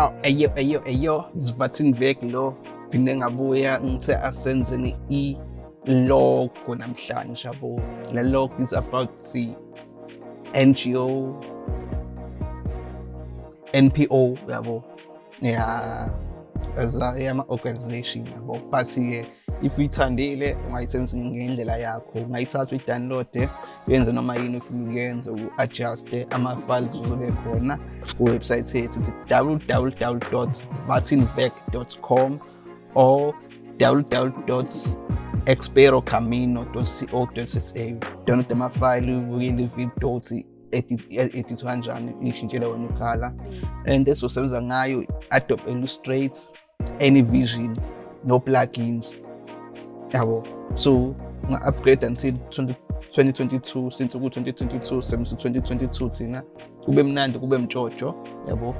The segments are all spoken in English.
aw eyo eyo eyo isivathini vek lo? Phinde ngabuya ngithe asenzeni i-logo namhlanje yabo. Le logo is about the NGO NPO yabo. Yeah as ama organization yabo. But ke if uyithandile ungayisebenzisa ngendlela yakho. Ungayithatha uyidownload yenze noma yini ufuna ukuyenza u-adjuste ama-files uzobe khona. Kuwebsite yethu ithi www.vatinvec.com or www.experocamino.co.za download amafayili ubukele ividiyo ukuthi edithwa kanjani ishintshela wena ukhala. And ezosebenza ngayo adobe illustrate any vision no plugins yabo. So nga-upgrade until 2022 since ku-2022 sebenzisa 2022 thina. Kube mnandi kube mtshotsho yabo.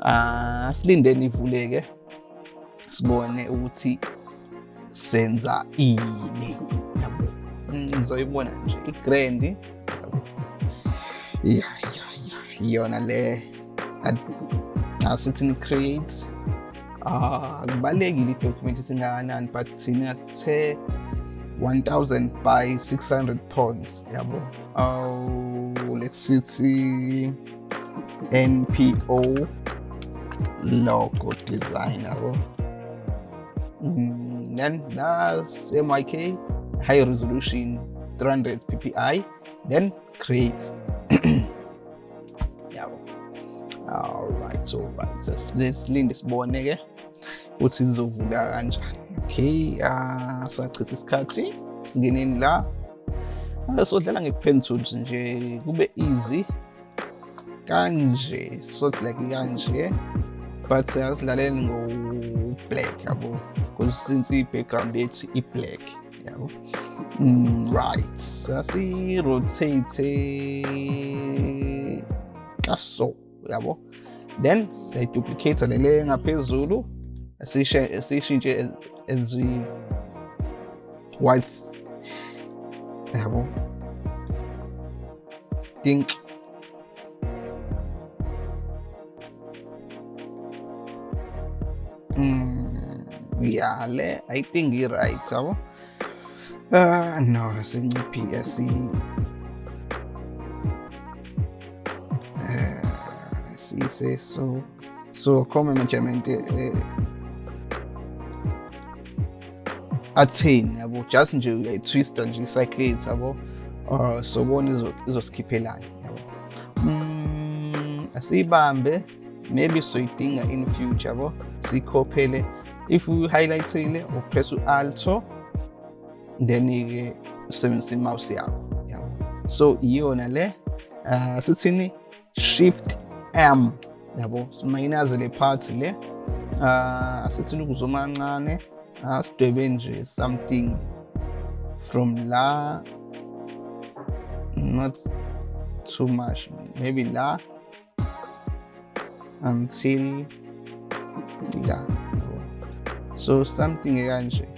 Uh, silindeni ivuleke sibone ukuthi senza ini yabo. Ngizoyibona nje igrand ya ya ya iyona le. Asithini ah kubalekile idocument singakanani but thina sithe 1000 by 600 points yabo? Oh let's see npo logo design yabo? Mm, then that's myk high resolution 300 ppi then create. Yabo. Alright alright sesilinde sibone ke ukuthi lizovula kanjani? Okay uh, sachitha isikhathi singeneni la. Sodlala nge-pen tools nje kube easy. Kanje sort like kanje but siyasidlaleli ngo-black yabo. Because since i-background yethu i-black yabo. Mm, right. Sasirotate kaso yabo. Then siyayiduplicate lele ngaphezulu. Esiyishintshe as white yabo think. Mm, yeah i think i-right yabo uh, no sinciphi asi uh, sise so so come management eh, athini yabo? Just nje uyayitwista nje i-cyclate yabo? Or sobona izoskippelana yabo? Mm, asiyibambe. Maybe soyidinga in future yabo? Sikhophele. If uhighlightile upress u-alto then-ke usebenzisa i-mouse yakho yabo? So iyona le uh, sithini? Shift m yabo? Simayinazele phathi le. Uh, asithini ukuzoma kancane? Asidwebe nje something from la not too much maybe la until la so something kanje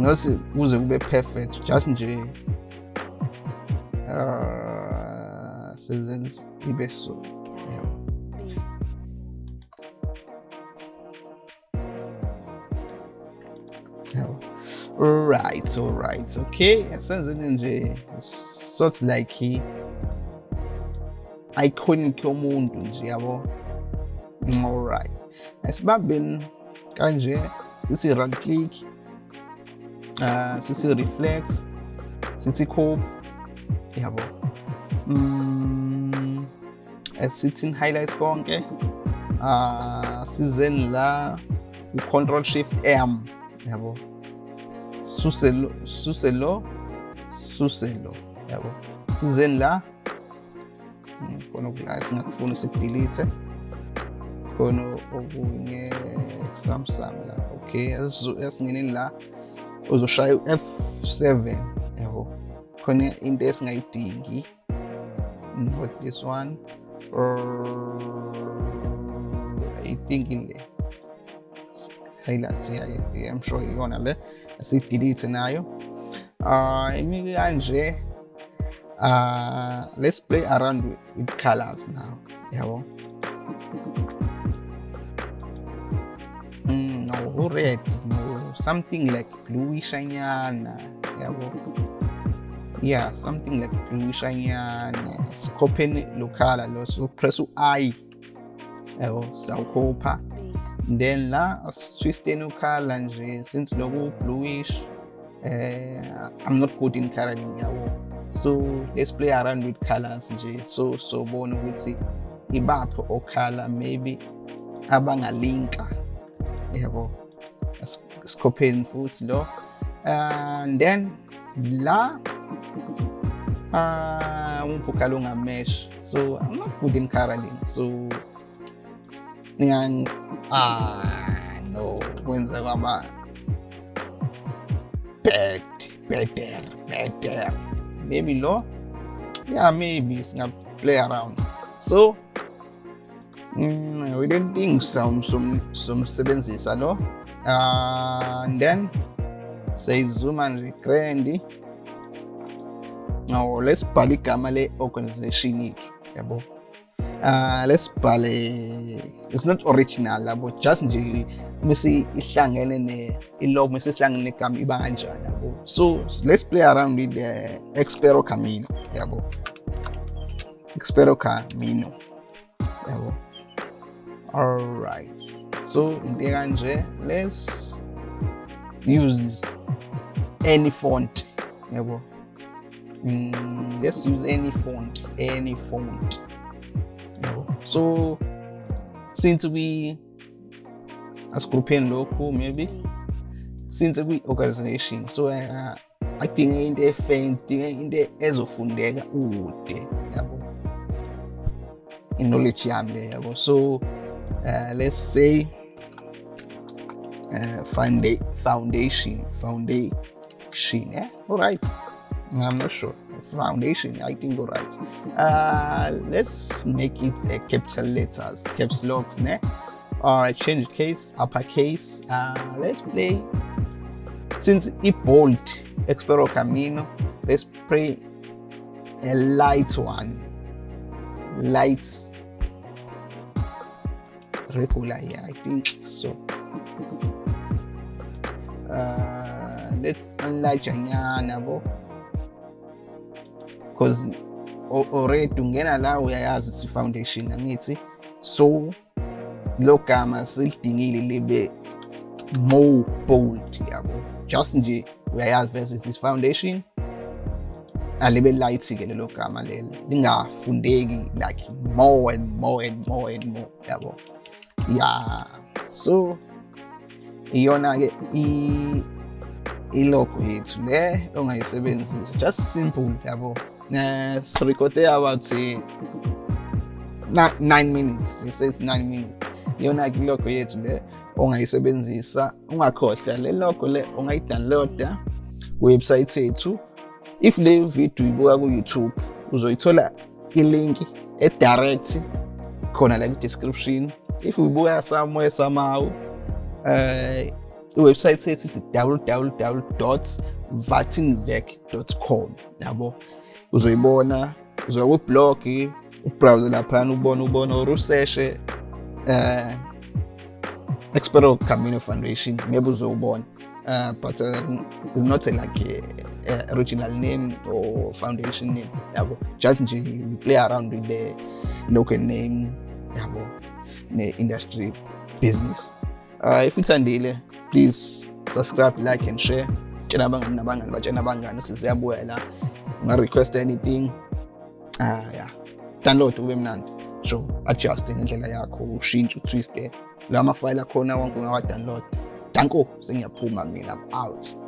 ngosi kuze kube perfect just nje uh, sezenze ibe so right all right okay. Sort like iconic yomuntu nje yabo all right asibambeni kanje sithi right click uh sithi reflect sithi copy yabo. Mm asithi highlights konke uh sizeni la control shift m yabo. Suselo suselo suselo. Yabo. Sizeni la? Khona okula singakufuna sikudelete khona okunye samsung la okay. Asingeneni la uzoshaya u-f7 yabo. Khona into esingayidingi not this one. Or i think in le yeah, yeah, i'm sure sidelete nayo uh imi scenario uh let's play around with, with colors now. Yabo mm, no red? No something like bluish anyana yeah something like bluish anyana sikopheni lo color lo so press u-i yabo sawukhopha then la asitwisteni ukhala nje since loku bluish uh, i'm not good in yabo. So let's play around with colors nje so sobona ukuthi ibaphi okhala maybe abangalinka. Yabo sikhopheni futhi lo. And then la uh, umphi ukhala ungamesh so i'm not good in coloring so ah no. Kwenza kwaba bad better better maybe lo yeah maybe singa play around. So mm, we don't think some some some sebenzisa lo uh, and then say zoom and recreate now let's igama le organization yethu yabo let's bhale it's not original labo just nje mase ihlangene ne ilogo mase ihlangene negama iba kanjani yabo? So let's play around with the expero camino yabo? Expero camino yabo? All right. So into kanje let's use any font yabo? Mm, let's use any font any font so since we asigrupheni local maybe since kwi-organization so uh, adinge into e-faint dinge into ezofundeka kude yabo i-knowledge yami le yabo so uh, let's say uh, foundation foundation yeah all right i'm not sure. Foundation i think all right. Uh let's make it a capital letters caps locks ne? All right change case uppercase uh let's play. Since it bold expero camino let's play a light one. Light. Regular yeah i think so. Uh let's unlight nyana bo because already ungena la uyayazi si-foundation angithi so lo gama silidingile libe more bold yabo. Just nje uyayazi versus is foundation alibe light-ke lelo gama lelo lingafundeki like more and more and more and more yabo. Yeah so iyona-ke ilogo yethu le ongayisebenzisa just simple yabo. Uh, sirikode about say nine minutes. It's nine minutes. Iyona logo yethu le ongayisebenzisa ungakhohlwa le logo le ungayidownloada website yethu. If le video ibuka ku-youtube uzoyithola ilinki edirect khona la ku-description. If uyibuka somewhere somehow uh, iwebsite yethu ithi www vatinvec com yabo? Uzoyibona uzoya kublog ubrowse laphana ubone ubone or useshe uh, Expero Camino Foundation maybe uzowubona. Uh, but uh, it's not a, like a, a original name or foundation name yabo. Just nje play around with the local name yabo ne-industry business. Uh, if uthandile please subscribe like and share. Tshena abangani nabangani batshena abangani siziyabuya la unga-request anything. Ah yeah. Download ube mnandi. So adjust ngendlela yakho ushintshe utwiste la mafayile akhona wonke ungawa-download danko sengiyaphuma mina I'm out.